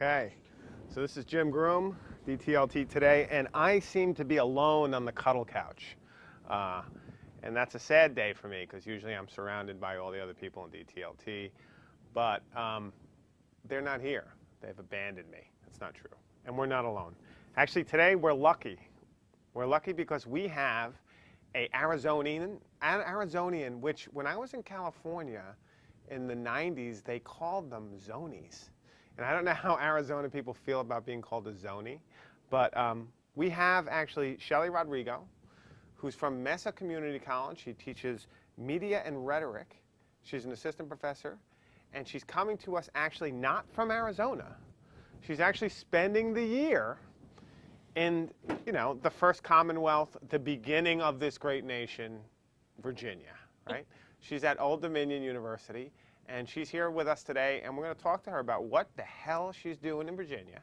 Okay, so this is Jim Groom, DTLT today, and I seem to be alone on the cuddle couch. Uh, and that's a sad day for me because usually I'm surrounded by all the other people in DTLT. But um, they're not here. They've abandoned me. That's not true. And we're not alone. Actually, today we're lucky. We're lucky because we have a Arizonian, an Arizonian, which when I was in California in the 90s, they called them zonies. And I don't know how Arizona people feel about being called a zoni, but um, we have actually Shelley Rodrigo, who's from Mesa Community College. She teaches media and rhetoric. She's an assistant professor, and she's coming to us actually not from Arizona. She's actually spending the year in, you know, the first Commonwealth, the beginning of this great nation, Virginia, right? She's at Old Dominion University, and she's here with us today, and we're going to talk to her about what the hell she's doing in Virginia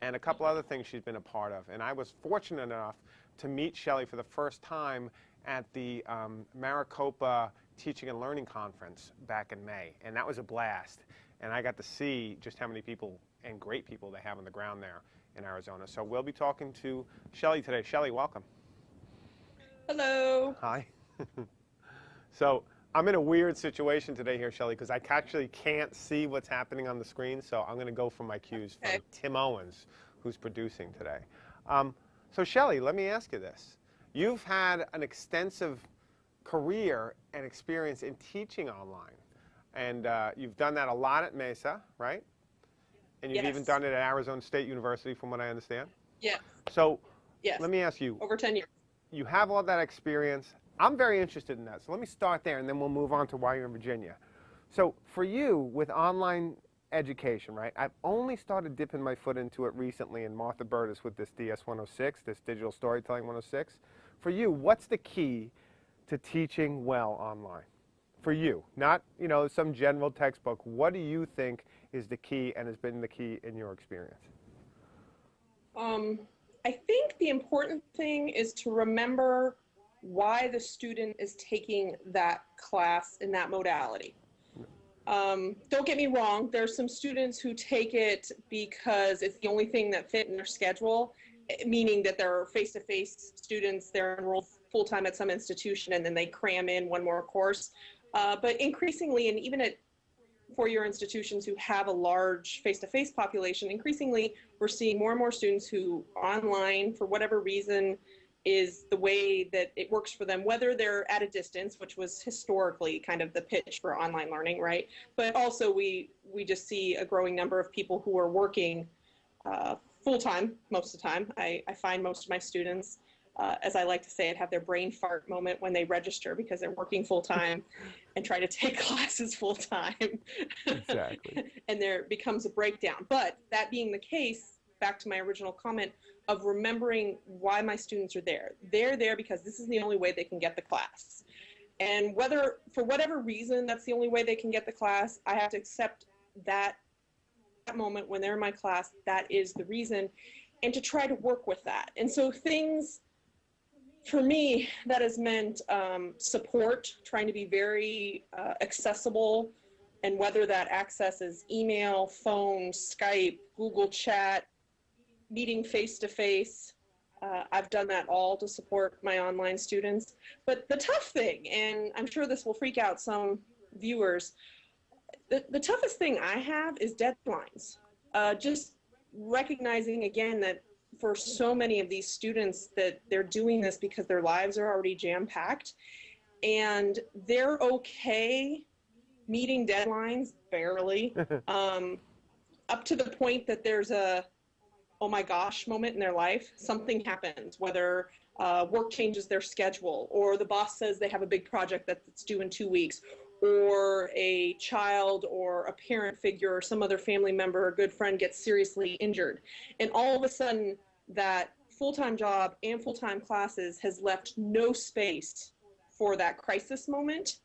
and a couple other things she's been a part of. And I was fortunate enough to meet Shelley for the first time at the um, Maricopa Teaching and Learning Conference back in May, and that was a blast. And I got to see just how many people and great people they have on the ground there in Arizona. So we'll be talking to Shelley today. Shelley, welcome. Hello. Hi. so I'm in a weird situation today here, Shelley, because I actually can't see what's happening on the screen, so I'm going to go for my cues Okay. from Tim Owens, who's producing today. Um, so Shelley, let me ask you this. You've had an extensive career and experience in teaching online, and uh, you've done that a lot at Mesa, right? And you've even done it at Arizona State University, from what I understand. Yes. So Yes. let me ask you, Over 10 years. you have all that experience. I'm very interested in that. So let me start there and then we'll move on to why you're in Virginia. So for you with online education, right? I've only started dipping my foot into it recently in Martha Burtis with this DS 106, this digital storytelling 106. For you, what's the key to teaching well online? For you, not, you know, some general textbook. What do you think is the key and has been the key in your experience? Um, I think the important thing is to remember why the student is taking that class in that modality. Um, don't get me wrong, there's some students who take it because it's the only thing that fit in their schedule, meaning that they're face-to-face students, they're enrolled full-time at some institution and then they cram in one more course. Uh, but increasingly, and even at four-year institutions who have a large face-to-face population, increasingly we're seeing more and more students who online, for whatever reason, is the way that it works for them, whether they're at a distance, which was historically kind of the pitch for online learning, right? But also we we just see a growing number of people who are working uh, full time most of the time. I, I find most of my students, uh, as I like to say it, have their brain fart moment when they register because they're working full time and try to take classes full time. Exactly. and there becomes a breakdown. But that being the case, back to my original comment of remembering why my students are there. They're there because this is the only way they can get the class. And whether, for whatever reason, that's the only way they can get the class, I have to accept that, that moment when they're in my class, that is the reason, and to try to work with that. And so things, for me, that has meant um, support, trying to be very uh, accessible, and whether that access is email, phone, Skype, Google Chat, meeting face to face. Uh, I've done that all to support my online students. But the tough thing, and I'm sure this will freak out some viewers, the, the toughest thing I have is deadlines. Uh, just recognizing again that for so many of these students that they're doing this because their lives are already jam packed and they're okay meeting deadlines barely um, up to the point that there's a oh my gosh moment in their life something happens whether uh, work changes their schedule or the boss says they have a big project that's due in two weeks or a child or a parent figure or some other family member or good friend gets seriously injured. And all of a sudden that full-time job and full-time classes has left no space for that crisis moment.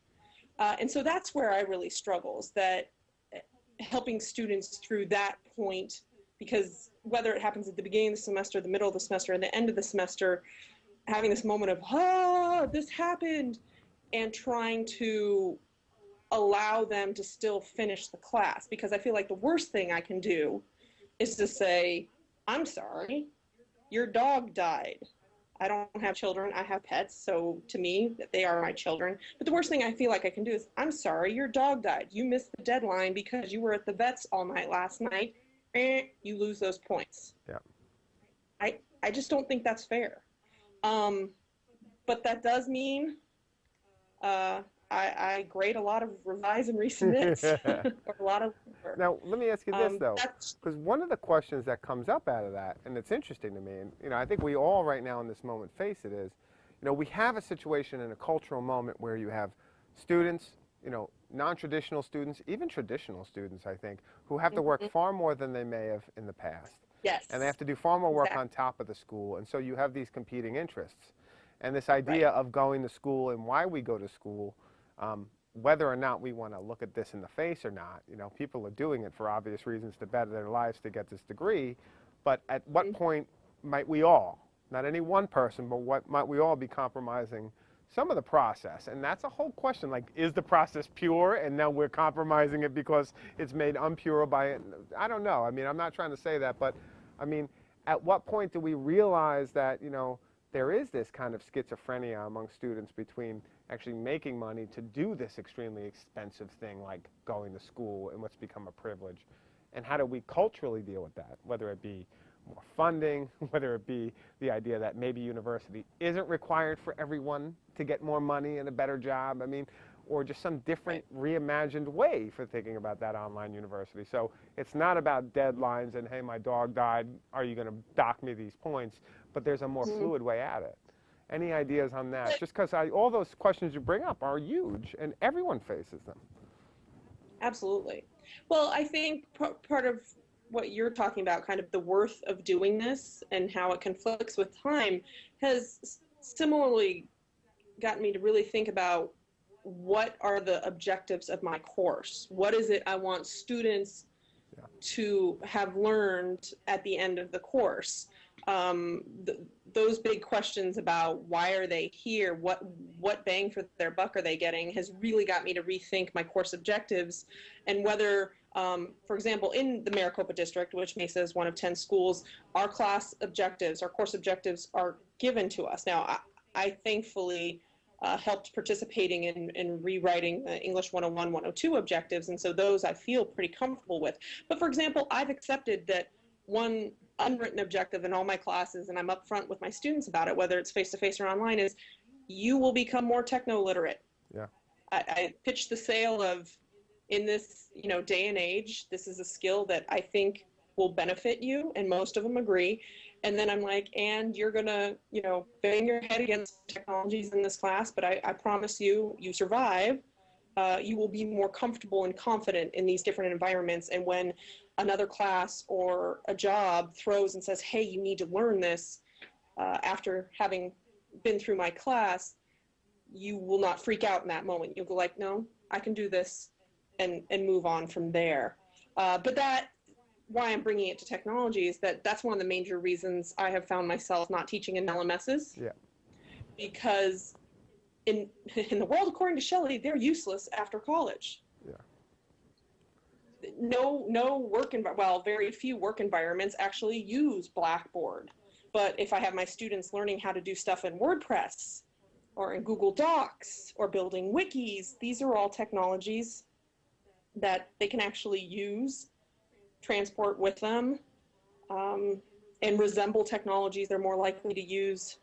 Uh, and so that's where I really struggle is that uh, helping students through that point, because whether it happens at the beginning of the semester, the middle of the semester, and the end of the semester, having this moment of, ah, this happened, and trying to allow them to still finish the class. Because I feel like the worst thing I can do is to say, I'm sorry, your dog died. I don't have children, I have pets, so to me, they are my children. But the worst thing I feel like I can do is, I'm sorry, your dog died. You missed the deadline because you were at the vet's all night last night. Eh, you lose those points. Yeah. I, I just don't think that's fair. Um, but that does mean uh, I, I grade a lot of revise and resubmits, or a lot of work. Now, let me ask you this Um, though, because one of the questions that comes up out of that, and it's interesting to me, and you know, I think we all right now in this moment face it is, you know, we have a situation in a cultural moment where you have students, you know, non-traditional students, even traditional students, I think, who have to work Mhm. far more than they may have in the past. yes. and they have to do far more work Exactly. on top of the school and so you have these competing interests and this idea of going to school and why we go to school um, whether or not we want to look at this in the face or not you know people are doing it for obvious reasons to better their lives to get this degree but at what Mhm. point might we all not any one person but what might we all be compromising some of the process and that's a whole question like is the process pure and now we're compromising it because it's made impure by it i don't know i mean i'm not trying to say that but I mean, at what point do we realize that, you know, there is this kind of schizophrenia among students between actually making money to do this extremely expensive thing like going to school and what's become a privilege? And how do we culturally deal with that, whether it be more funding, whether it be the idea that maybe university isn't required for everyone to get more money and a better job? I mean, or just some different reimagined way for thinking about that online university. So it's not about deadlines and, hey, my dog died, are you going to dock me these points? But there's a more Mhm. fluid way at it. Any ideas on that? Just because all those questions you bring up are huge and everyone faces them. Absolutely. Well, I think part of what you're talking about, kind of the worth of doing this and how it conflicts with time, has similarly gotten me to really think about what are the objectives of my course? What is it I want students Yeah. to have learned at the end of the course? Um, th- those big questions about why are they here, what what bang for their buck are they getting, has really got me to rethink my course objectives and whether, um, for example, in the Maricopa district, which Mesa is one of 10 schools, our class objectives, our course objectives are given to us. Now, I, I thankfully uh, helped participating in, in rewriting the English 101, 102 objectives, and so those I feel pretty comfortable with. But for example, I've accepted that one unwritten objective in all my classes, and I'm upfront with my students about it, whether it's face to face or online, is you will become more techno literate. Yeah. I, I pitched the sale of in this you know day and age this is a skill that i think will benefit you and most of them agree and then i'm like and you're gonna you know bang your head against technologies in this class but i, I promise you you survive uh, you will be more comfortable and confident in these different environments and when another class or a job throws and says hey you need to learn this uh, after having been through my class you will not freak out in that moment you'll go like no i can do this and and move on from there. Uh, but that why I'm bringing it to technology is that that's one of the major reasons I have found myself not teaching in LMSs. Yeah. Because in in the world according to Shelley, they're useless after college. Yeah. No no work envi- well, very few work environments actually use Blackboard. But if I have my students learning how to do stuff in WordPress or in Google Docs or building wikis, these are all technologies that they can actually use, transport with them, um, and resemble technologies they're more likely to use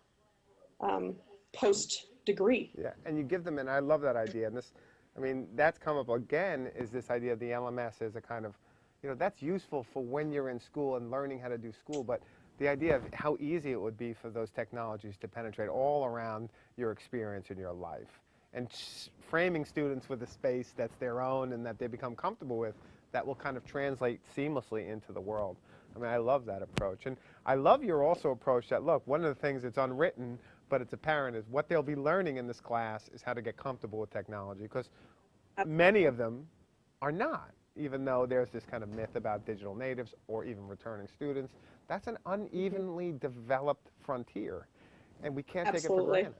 um, post degree. Yeah, and you give them, and I love that idea. And this, I mean, that's come up again. Is this idea of the LMS as a kind of, you know, that's useful for when you're in school and learning how to do school. But the idea of how easy it would be for those technologies to penetrate all around your experience in your life, and framing students with a space that's their own and that they become comfortable with, that will kind of translate seamlessly into the world. I mean, I love that approach, and I love your also approach that look, one of the things that's unwritten but it's apparent is what they'll be learning in this class is how to get comfortable with technology because many of them are not even though there's this kind of myth about digital natives or even returning students. That's an unevenly developed frontier and we can't take it for granted.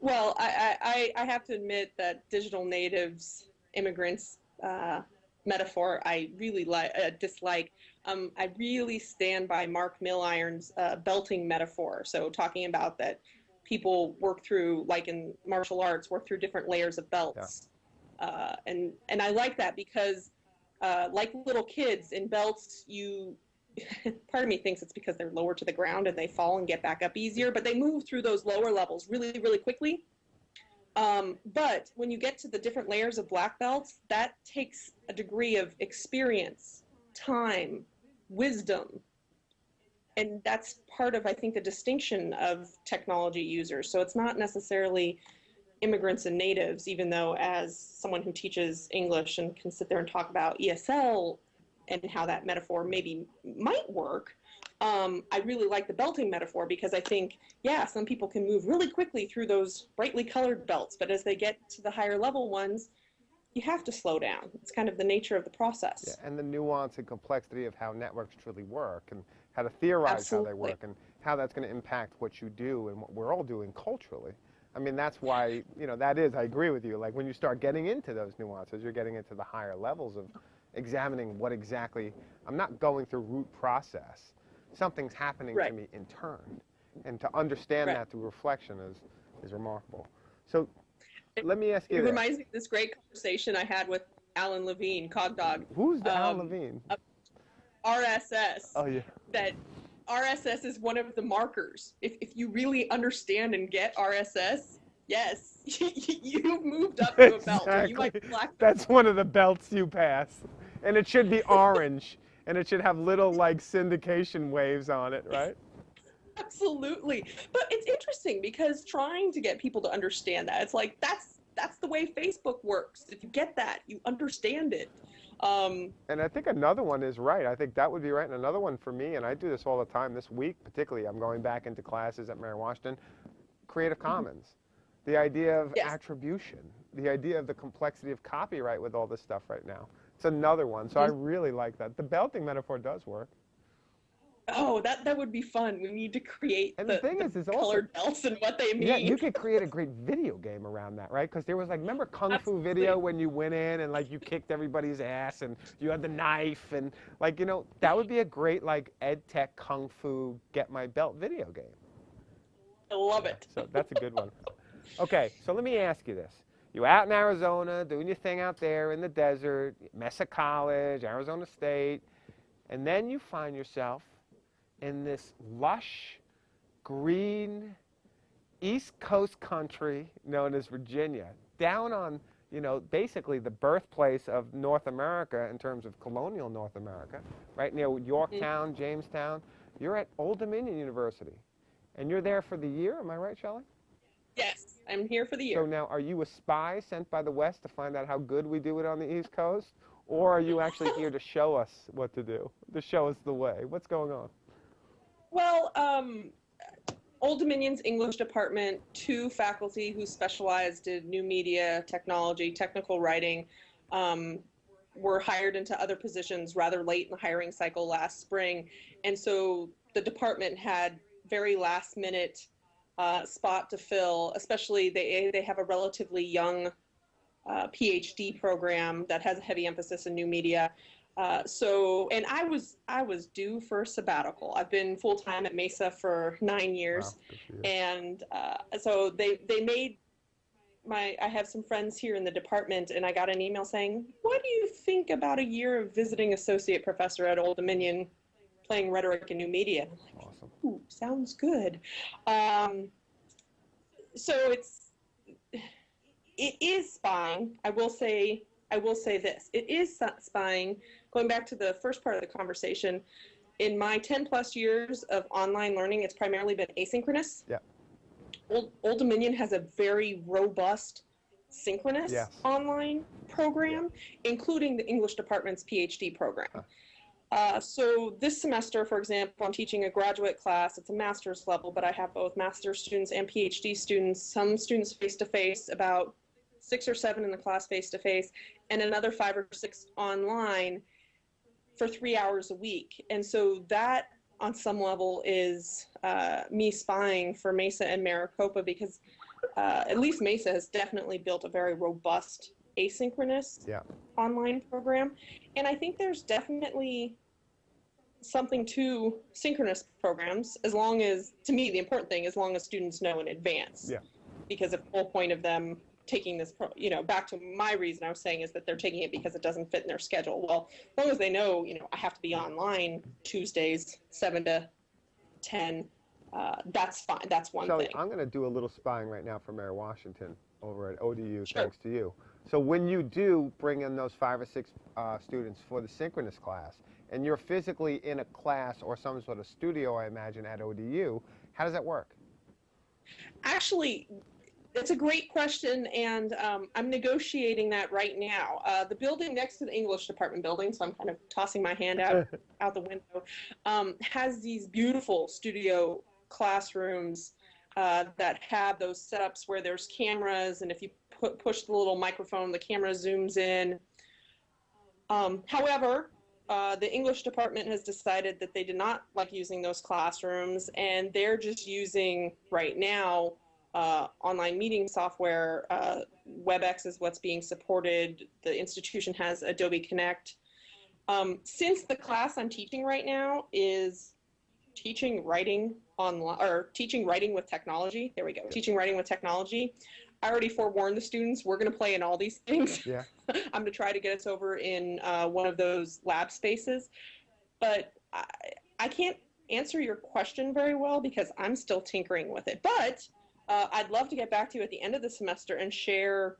Well, I, I, I I have to admit that digital natives, immigrants, uh, metaphor I really like uh, dislike. Um, I really stand by Mark Milliron's uh, belting metaphor. So talking about that people work through, like in martial arts, work through different layers of belts, yeah. uh, and and I like that because, uh, like little kids in belts, you part of me thinks it's because they're lower to the ground and they fall and get back up easier, but they move through those lower levels really, really quickly. Um, but when you get to the different layers of black belts, that takes a degree of experience, time, wisdom. And that's part of, I think, the distinction of technology users. So it's not necessarily immigrants and natives, even though, as someone who teaches English and can sit there and talk about ESL and how that metaphor maybe might work, um, I really like the belting metaphor because I think, yeah, some people can move really quickly through those brightly colored belts, but as they get to the higher level ones, you have to slow down. It's kind of the nature of the process. Yeah, and the nuance and complexity of how networks truly work and how to theorize Absolutely. how they work and how that's going to impact what you do and what we're all doing culturally. I mean, that's why, you know, that is, I agree with you. Like when you start getting into those nuances, you're getting into the higher levels of examining what exactly, I'm not going through root process something's happening right. to me in turn. And to understand right. that through reflection is, is remarkable. So let me ask you It this. reminds me of this great conversation I had with Alan Levine, Cogdog. Who's the um, Alan Levine? RSS. Oh, yeah. That RSS is one of the markers. If, if you really understand and get RSS, yes, you've moved up to a belt. You might black That's one of the belts you pass. And it should be orange. And it should have little like syndication waves on it, right? Absolutely. But it's interesting because trying to get people to understand that, it's like that's that's the way Facebook works. If you get that, you understand it. Um, and I think another one is right. I think that would be right. And another one for me, and I do this all the time this week, particularly, I'm going back into classes at Mary Washington, Creative mm-hmm. Commons. The idea of yes. attribution, the idea of the complexity of copyright with all this stuff right now. It's another one. So I really like that. The belting metaphor does work. Oh, that that would be fun. We need to create and the, the thing the is, is colored also, belts and what they mean. Yeah, you could create a great video game around that, right? Because there was like, remember Kung Absolutely. Fu video when you went in and like you kicked everybody's ass and you had the knife and like you know that would be a great like ed tech Kung Fu get my belt video game. I love yeah, it. So that's a good one. Okay, so let me ask you this. You're out in Arizona doing your thing out there in the desert, Mesa College, Arizona State, and then you find yourself in this lush, green, East Coast country known as Virginia, down on, you know, basically the birthplace of North America in terms of colonial North America, right near Yorktown, mm-hmm. Jamestown. You're at Old Dominion University, and you're there for the year. Am I right, Shelley? Yes. I'm here for the year. So now, are you a spy sent by the West to find out how good we do it on the East Coast? Or are you actually here to show us what to do, to show us the way? What's going on? Well, um, Old Dominion's English department, two faculty who specialized in new media, technology, technical writing, um, were hired into other positions rather late in the hiring cycle last spring. And so the department had very last minute uh, spot to fill, especially they, they have a relatively young uh, PhD program that has a heavy emphasis in new media. Uh, so, and I was I was due for a sabbatical. I've been full time at Mesa for nine years, wow, and uh, so they they made my I have some friends here in the department, and I got an email saying, "What do you think about a year of visiting associate professor at Old Dominion, playing rhetoric and new media?" Ooh, sounds good. Um, so it's it is spying. I will say I will say this. It is spying. Going back to the first part of the conversation, in my 10 plus years of online learning, it's primarily been asynchronous. Yeah. Old, Old Dominion has a very robust synchronous online program, including the English department's PhD program. Huh. Uh, so this semester, for example, I'm teaching a graduate class. It's a master's level, but I have both master's students and PhD students. Some students face-to-face, about six or seven in the class face-to-face, and another five or six online for three hours a week. And so that, on some level, is uh, me spying for Mesa and Maricopa because uh, at least Mesa has definitely built a very robust asynchronous Yeah. online program. And I think there's definitely something to synchronous programs as long as, to me, the important thing, as long as students know in advance. Yeah. Because the whole point of them taking this, pro- you know, back to my reason I was saying is that they're taking it because it doesn't fit in their schedule. Well, as long as they know, you know, I have to be online Tuesdays, 7 to 10, uh, that's fine. That's one Shelley, thing. I'm going to do a little spying right now for Mary Washington over at ODU, Sure. thanks to you. So when you do bring in those five or six uh, students for the synchronous class, and you're physically in a class or some sort of studio, I imagine, at ODU, how does that work? Actually, it's a great question, and um, I'm negotiating that right now. Uh, the building next to the English department building, so I'm kind of tossing my hand out out the window, um, has these beautiful studio classrooms uh, that have those setups where there's cameras, and if you put, push the little microphone, the camera zooms in. Um, however, uh, the English department has decided that they did not like using those classrooms, and they're just using right now uh, online meeting software. Uh, WebEx is what's being supported. The institution has Adobe Connect. Um, since the class I'm teaching right now is teaching writing online or teaching writing with technology, there we go, teaching writing with technology. I already forewarned the students we're going to play in all these things. Yeah. I'm going to try to get us over in uh, one of those lab spaces, but I, I can't answer your question very well because I'm still tinkering with it. But uh, I'd love to get back to you at the end of the semester and share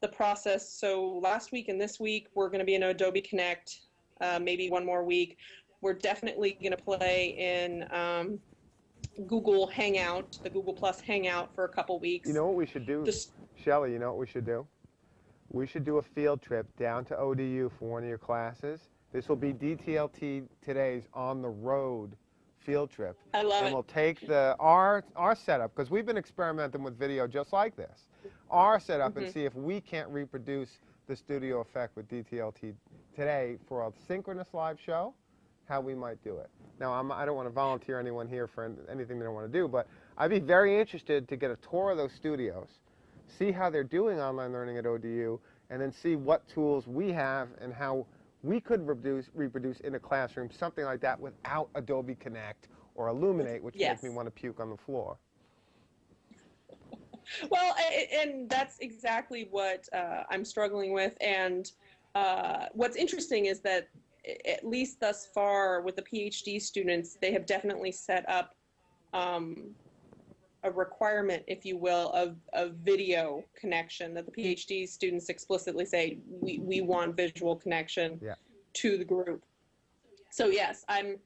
the process. So last week and this week, we're going to be in Adobe Connect, uh, maybe one more week. We're definitely going to play in um, Google Hangout, the Google Plus Hangout for a couple weeks. You know what we should do, Just Shelley, you know what we should do? We should do a field trip down to ODU for one of your classes. This will be DTLT today's on the road field trip. I love and it. we'll take the our our setup because we've been experimenting with video just like this. Our setup and Mhm. see if we can't reproduce the studio effect with DTLT today for a synchronous live show. How we might do it. Now I'm, I don't want to volunteer anyone here for anything they don't want to do, but I'd be very interested to get a tour of those studios, see how they're doing online learning at ODU, and then see what tools we have and how we could reproduce, reproduce in a classroom something like that without Adobe Connect or Elluminate, which Yes. makes me want to puke on the floor. Well, and that's exactly what uh, I'm struggling with. And uh, what's interesting is that, at least thus far, with the PhD students, they have definitely set up um, a requirement, if you will, of, of video connection. That the PhD students explicitly say we, we want visual connection Yeah. to the group. So yes, I'm.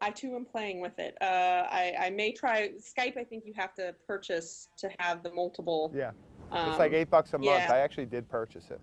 I too am playing with it. Uh, I, I may try Skype. I think you have to purchase to have the multiple. Yeah, Um, it's like eight bucks a month. yeah. I actually did purchase it.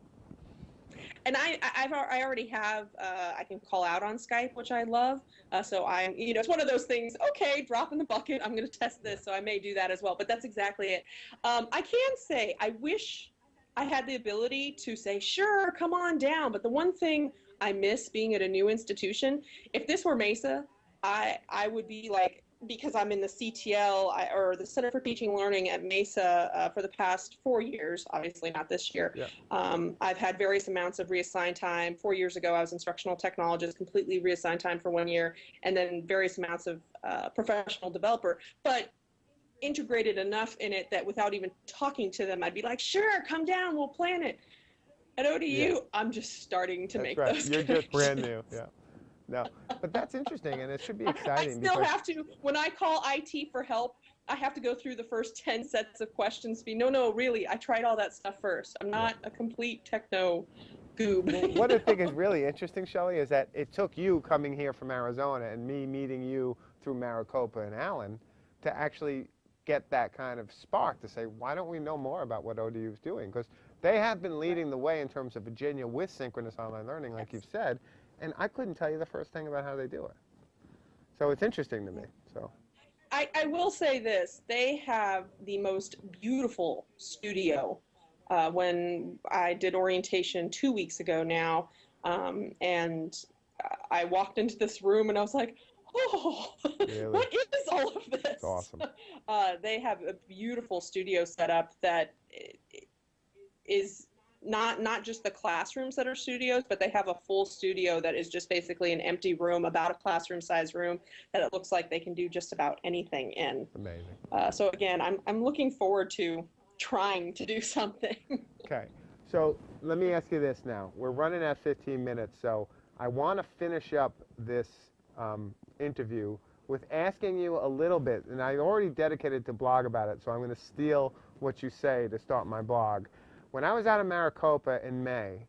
And I, I've I already have. Uh, I can call out on Skype, which I love. Uh, so I'm, you know, it's one of those things. Okay, drop in the bucket. I'm going to test this, so I may do that as well. But that's exactly it. Um, I can say I wish I had the ability to say, sure, come on down. But the one thing I miss being at a new institution, if this were Mesa, I I would be like because I'm in the CTL I, or the Center for Teaching and Learning at Mesa uh, for the past four years. Obviously, not this year. Yeah. Um, I've had various amounts of reassigned time. Four years ago, I was instructional technologist, completely reassigned time for one year, and then various amounts of uh, professional developer. But integrated enough in it that without even talking to them, I'd be like, "Sure, come down, we'll plan it." At ODU, Yeah. I'm just starting to That's make right. those. You're just brand new. Yeah. No, but that's interesting, and it should be exciting. I still because have to, when I call IT for help, I have to go through the first 10 sets of questions. Be no, no, really, I tried all that stuff first. I'm not a complete techno goob. what I think is really interesting, Shelley, is that it took you coming here from Arizona and me meeting you through Maricopa and Alan to actually get that kind of spark to say, why don't we know more about what ODU is doing? Because they have been leading the way in terms of Virginia with synchronous online learning, like you've said, and I couldn't tell you the first thing about how they do it. So it's interesting to me. So I, I will say this they have the most beautiful studio. Uh, when I did orientation two weeks ago now, um, and I walked into this room and I was like, oh, Really? what is all of this? it's awesome. Uh, they have a beautiful studio setup that i- i- is not not just the classrooms that are studios, but they have a full studio that is just basically an empty room, about a classroom size room that it looks like they can do just about anything in. Amazing. Uh, so again, I'm I'm looking forward to trying to do something. Okay. So let me ask you this now. We're running at 15 minutes, so I want to finish up this um, interview with asking you a little bit, and I already dedicated to blog about it, so I'm going to steal what you say to start my blog. When I was out of Maricopa in May,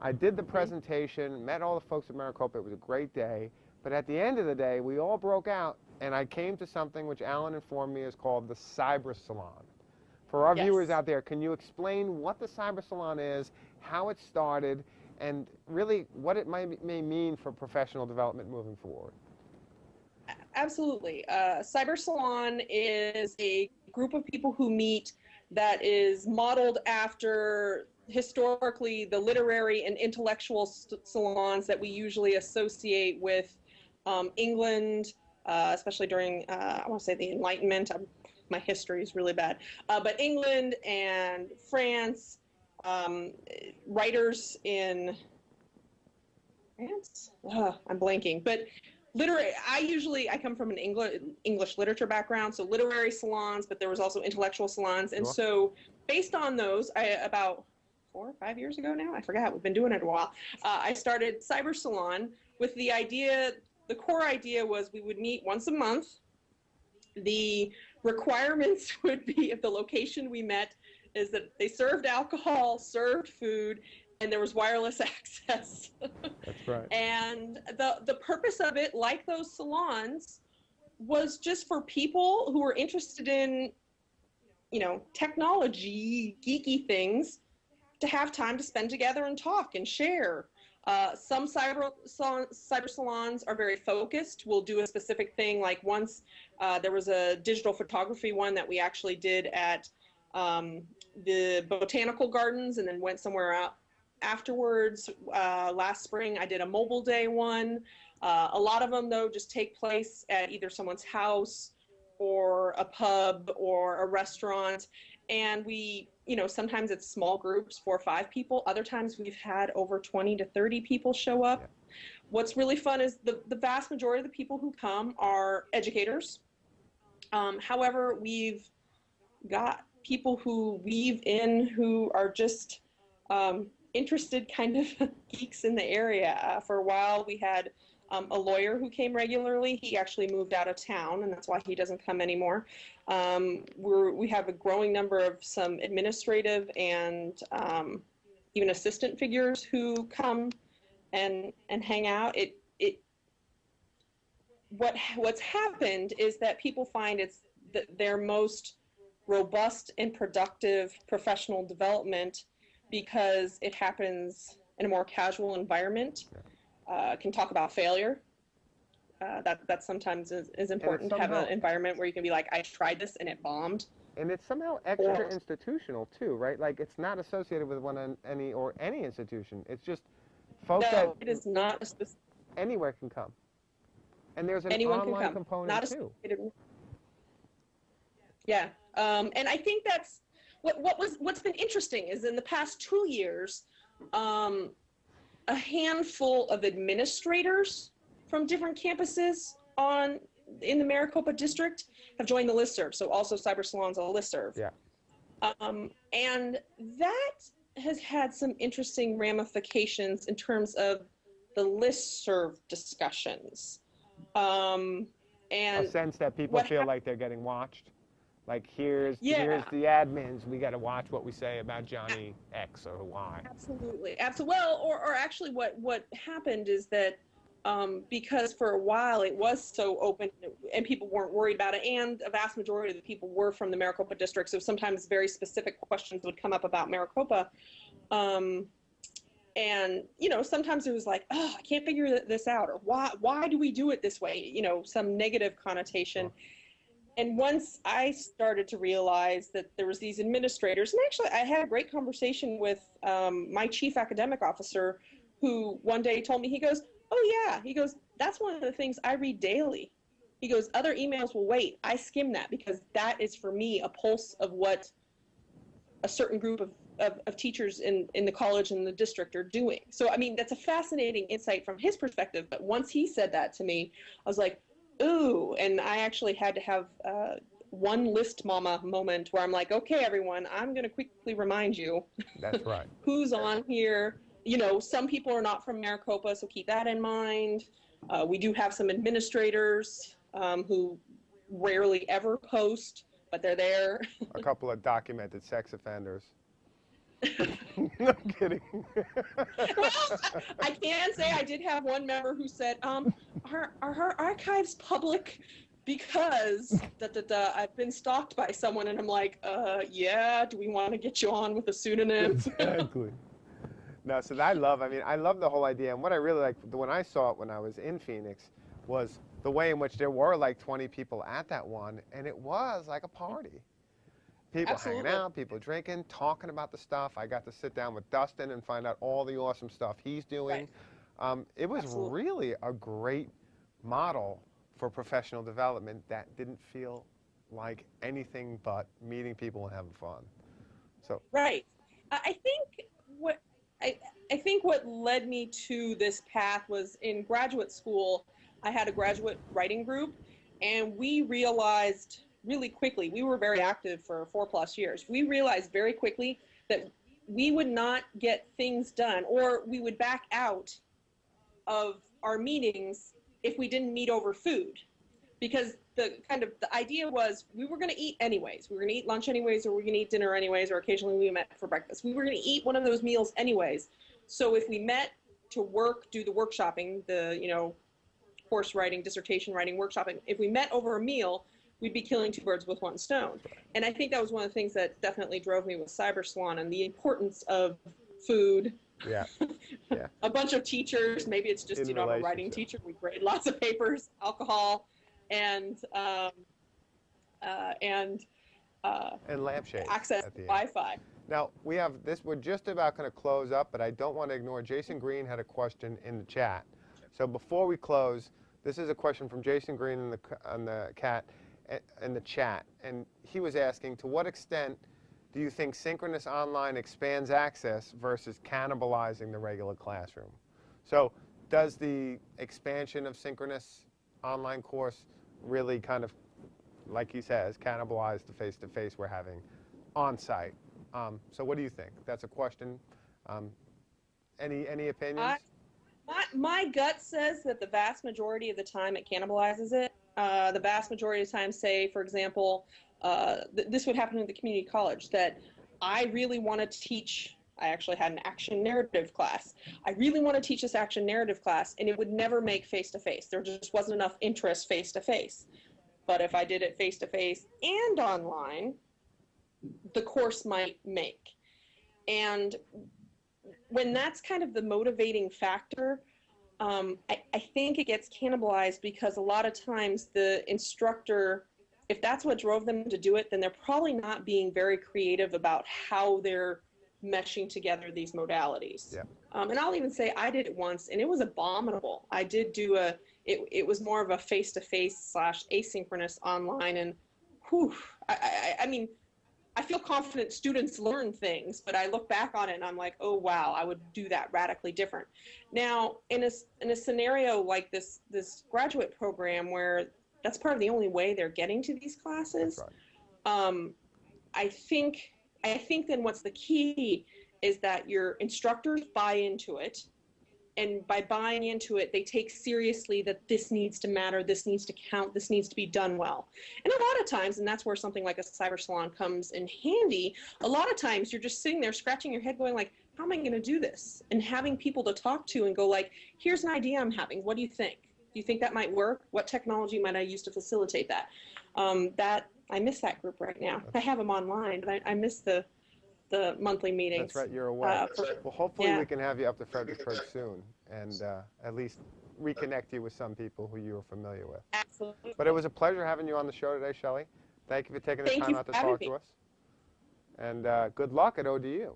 I did the presentation, met all the folks at Maricopa. It was a great day. But at the end of the day, we all broke out, and I came to something which Alan informed me is called the Cyber Salon. For our Yes. viewers out there, can you explain what the Cyber Salon is, how it started, and really what it might, may mean for professional development moving forward? Absolutely. Uh, Cyber Salon is a group of people who meet that is modeled after historically the literary and intellectual salons that we usually associate with um, England, uh, especially during, uh, I want to say the Enlightenment. Um my history is really bad. Uh, but England and France, um, writers in France? I'm blanking. But literary i usually i come from an english english literature background so literary salons but there was also intellectual salons and Sure. so based on those i about four or five years ago now i forgot we've been doing it a while uh, i started cyber salon with the idea the core idea was we would meet once a month the requirements would be if the location we met is that they served alcohol served food and there was wireless access. That's right. and the the purpose of it like those salons was just for people who were interested in you know technology geeky things to have time to spend together and talk and share. Uh, some cyber salon, cyber salons are very focused. We'll do a specific thing like once uh, there was a digital photography one that we actually did at um, the botanical gardens and then went somewhere out afterwards uh, last spring i did a mobile day one. Uh, a lot of them though just take place at either someone's house or a pub or a restaurant. And we you know sometimes it's small groups four or five people. Other times we've had over 20 to 30 people show up. Yeah. what's really fun is the, the vast majority of the people who come are educators. Um, however we've got people who weave in who are just um, interested kind of geeks in the area. Uh, for a while, we had um, a lawyer who came regularly. He actually moved out of town, and that's why he doesn't come anymore. Um, we have a growing number of some administrative and um, even assistant figures who come and and hang out. It it what what's happened is that people find it's th- their most robust and productive professional development because it happens in a more casual environment. Uh, can talk about failure. Uh, that that sometimes is, is important to have an environment where you can be like, I tried this and it bombed. And it's somehow extra Or- institutional too, right? Like it's not associated with one any or any institution. It's just folks no, that it is not a spec- anywhere can come. And there's an Anyone can online come, component not too. Yeah, um, and I think that's what what was what's been interesting is in the past two years, um, a handful of administrators from different campuses on in the Maricopa district have joined the listserv. So also Cyber Salon's a listserv. Yeah. Um, and that has had some interesting ramifications in terms of the listserv discussions. Um, and a sense that people feel like they're getting watched. Like here's Yeah. here's the admins. We got to watch what we say about Johnny X or Y. Absolutely, absolutely. Well, or, or actually, what what happened is that um, because for a while it was so open and people weren't worried about it, and a vast majority of the people were from the Maricopa district, so sometimes very specific questions would come up about Maricopa. Um, and you know, sometimes it was like, oh, I can't figure this out, or why why do we do it this way? You know, some negative connotation. And once I started to realize that there was these administrators, and actually I had a great conversation with um, my chief academic officer, who one day told me, he goes, "Oh yeah," he goes, "That's one of the things I read daily." He goes, "Other emails will wait. I skim that because that is for me a pulse of what a certain group of, of, of teachers in, in the college and the district are doing. So, I mean, that's a fascinating insight from his perspective. But once he said that to me, I was like, ooh. And I actually had to have uh, one list mama moment where I'm like, okay, everyone, I'm going to quickly remind you That's right. who's on here. You know, some people are not from Maricopa, so keep that in mind. Uh, we do have some administrators um, who rarely ever post, but they're there. A couple of documented sex offenders. no kidding. well, I can say I did have one member who said, um, are, are her archives public? Because da, da, da, I've been stalked by someone, and I'm like, uh, yeah, do we want to get you on with a pseudonym? exactly. No, so I love, I mean, I love the whole idea. And what I really like, the when I saw it when I was in Phoenix, was the way in which there were like 20 people at that one, and it was like a party. People Absolutely. hanging out, people drinking, talking about the stuff. I got to sit down with Dustin and find out all the awesome stuff he's doing. Right. Um, it was Absolutely. really a great model for professional development that didn't feel like anything but meeting people and having fun. So, Right. I I think what I, I think what led me to this path was in graduate school. I had a graduate writing group, and we realized really quickly. We were very active for four plus years. We realized very quickly that we would not get things done, or we would back out of our meetings if we didn't meet over food because the kind of the idea was we were going to eat anyways. We were going to eat lunch anyways, or we were going to eat dinner anyways, or occasionally we met for breakfast. We were going to eat one of those meals anyways. So if we met to work, do the workshopping, the you know, course writing, dissertation writing, workshopping. If we met over a meal, we'd be killing two birds with one stone. And I think that was one of the things that definitely drove me with Cyber Salon and the importance of food. yeah. yeah. A bunch of teachers, maybe it's just In you know I'm a writing teacher. We grade lots of papers, alcohol, and um, uh, and uh, And lampshades access to. Wi-Fi. Now, we have this, we're just about going to close up, but I don't want to ignore, Jason Green had a question in the chat. So before we close, this is a question from Jason Green in the, on the cat, in the chat, and he was asking, to what extent do you think synchronous online expands access versus cannibalizing the regular classroom? So does the expansion of synchronous online course really kind of, like he says, cannibalize the face-to-face we're having on-site? Um, so what do you think? That's a question. Um, any any opinions? I- My, my gut says that the vast majority of the time it cannibalizes it. Uh, the vast majority of times say, for example, uh, th- this would happen in the community college that I really want to teach. I actually had an action narrative class. I really want to teach this action narrative class, and it would never make face to face. There just wasn't enough interest face to face. But if I did it face to face and online, the course might make. And when that's kind of the motivating factor, um, I, I think it gets cannibalized because a lot of times the instructor, if that's what drove them to do it, then they're probably not being very creative about how they're meshing together these modalities. Yeah. Um, and I'll even say I did it once, and it was abominable. I did do a. It, it was more of a face-to-face slash asynchronous online, and whew, I, I, I mean, I feel confident students learn things, but I look back on it and I'm like, oh wow, I would do that radically different. Now, in a in a scenario like this this graduate program where that's part of the only way they're getting to these classes, right. um, I think I think then what's the key is that your instructors buy into it, and by buying into it, they take seriously that this needs to matter, this needs to count, this needs to be done well. And a lot of times, and that's where something like a cyber salon comes in handy. A lot of times, you're just sitting there scratching your head, going like, "How am I going to do this?" And having people to talk to and go like, "Here's an idea I'm having. What do you think? Do you think that might work? What technology might I use to facilitate that?" Um, that I miss that group right now. I have them online, but I, I miss the the monthly meetings. That's right. You're away. Uh, for- well, hopefully yeah. we can have you up to Fredericksburg soon, and uh, at least reconnect you with some people who you are familiar with. Absolutely. But it was a pleasure having you on the show today, Shelley. Thank you for taking the Thank time out to talk me. to us. And uh, good luck at ODU.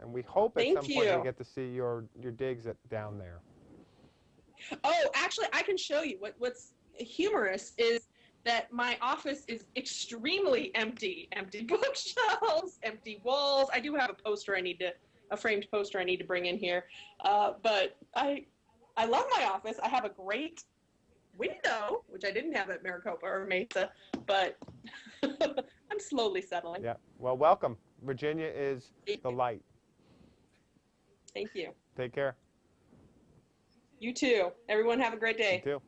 And we hope at Thank some point we you. get to see your your digs at, down there. Oh, actually, I can show you. What What's humorous is that my office is extremely empty. Empty bookshelves, empty walls. I do have a poster I need to, a framed poster I need to bring in here. Uh, but I, I love my office. I have a great window, which I didn't have at Maricopa or Mesa, but I'm slowly settling. Yeah. Well, welcome. Virginia is the light. Thank you. Take care. You too. Everyone have a great day. You too.